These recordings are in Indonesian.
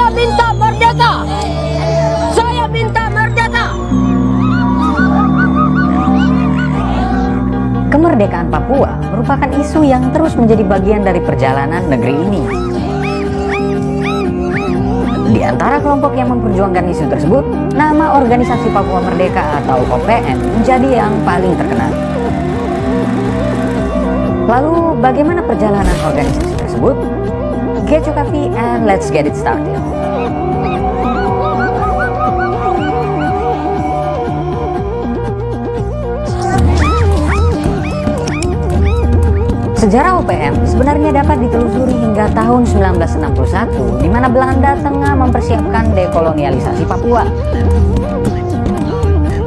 Saya minta merdeka. Saya minta merdeka. Kemerdekaan Papua merupakan isu yang terus menjadi bagian dari perjalanan negeri ini. Di antara kelompok yang memperjuangkan isu tersebut, nama Organisasi Papua Merdeka atau OPM menjadi yang paling terkenal. Lalu bagaimana perjalanan organisasi tersebut? Get your coffee and let's get it started. Sejarah OPM sebenarnya dapat ditelusuri hingga tahun 1961 di mana Belanda tengah mempersiapkan dekolonialisasi Papua.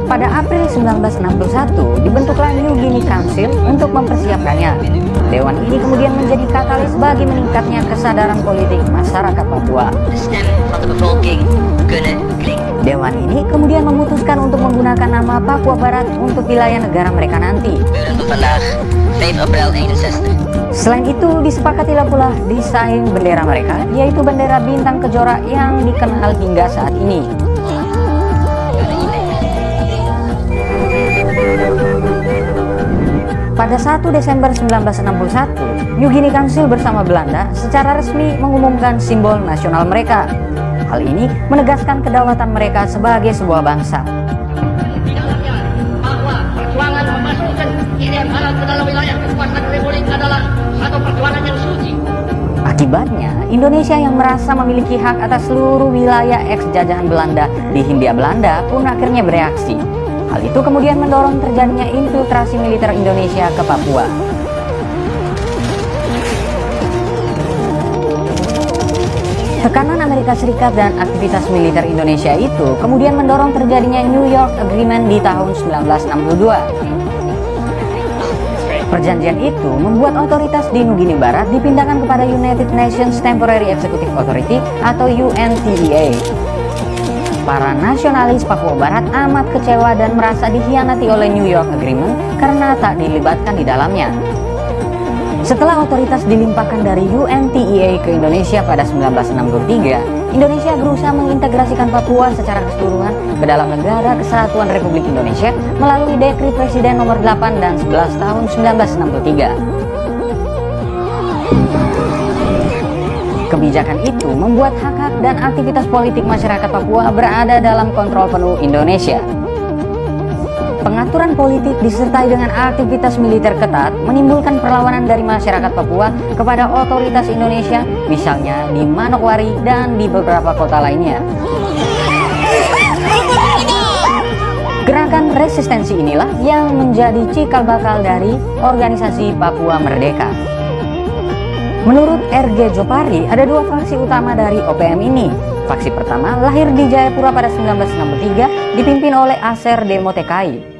Pada April 1961 dibentuklah New Guinea Council untuk mempersiapkannya. Dewan ini kemudian menjadi katalis bagi meningkatnya kesadaran politik masyarakat Papua. Dewan ini kemudian memutuskan untuk menggunakan nama Papua Barat untuk wilayah negara mereka nanti. Selain itu, disepakatilah pula desain bendera mereka, yaitu bendera bintang kejora yang dikenal hingga saat ini. Pada 1 Desember 1961, New Guinea Council bersama Belanda secara resmi mengumumkan simbol nasional mereka. Hal ini menegaskan kedaulatan mereka sebagai sebuah bangsa. bahwa perjuangan memasukkan Irian Barat ke dalam wilayah kekuasaan Republik adalah satu perjuangan yang suci. Akibatnya, Indonesia yang merasa memiliki hak atas seluruh wilayah ex-jajahan Belanda di Hindia Belanda pun akhirnya bereaksi. Hal itu kemudian mendorong terjadinya infiltrasi militer Indonesia ke Papua. Tekanan Amerika Serikat dan aktivitas militer Indonesia itu kemudian mendorong terjadinya New York Agreement di tahun 1962. Perjanjian itu membuat otoritas di Nugini Barat dipindahkan kepada United Nations Temporary Executive Authority atau UNTEA. Para nasionalis Papua Barat amat kecewa dan merasa dikhianati oleh New York Agreement karena tak dilibatkan di dalamnya. Setelah otoritas dilimpahkan dari UNTEA ke Indonesia pada 1963, Indonesia berusaha mengintegrasikan Papua secara keseluruhan ke dalam negara kesatuan Republik Indonesia melalui Dekri Presiden nomor 8 dan 11 tahun 1963. Kebijakan itu membuat hak-hak dan aktivitas politik masyarakat Papua berada dalam kontrol penuh Indonesia. Pengaturan politik disertai dengan aktivitas militer ketat menimbulkan perlawanan dari masyarakat Papua kepada otoritas Indonesia, misalnya di Manokwari dan di beberapa kota lainnya. Gerakan resistensi inilah yang menjadi cikal bakal dari organisasi Papua Merdeka. Menurut RG Jopari, ada dua faksi utama dari OPM ini. Faksi pertama lahir di Jayapura pada 1963, dipimpin oleh Aser Demotekai.